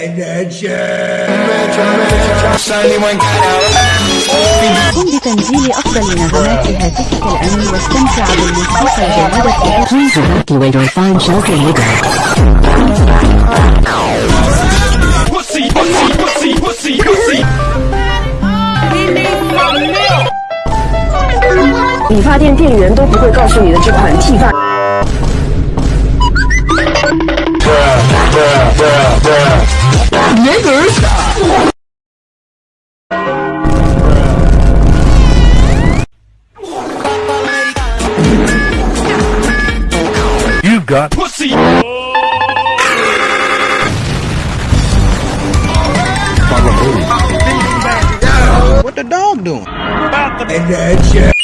它能比电视里更早的让你知道你的年龄，和身体的健康状况。理发店店员都不会告诉你的这款剃发。got pussy. What the dog doing? About the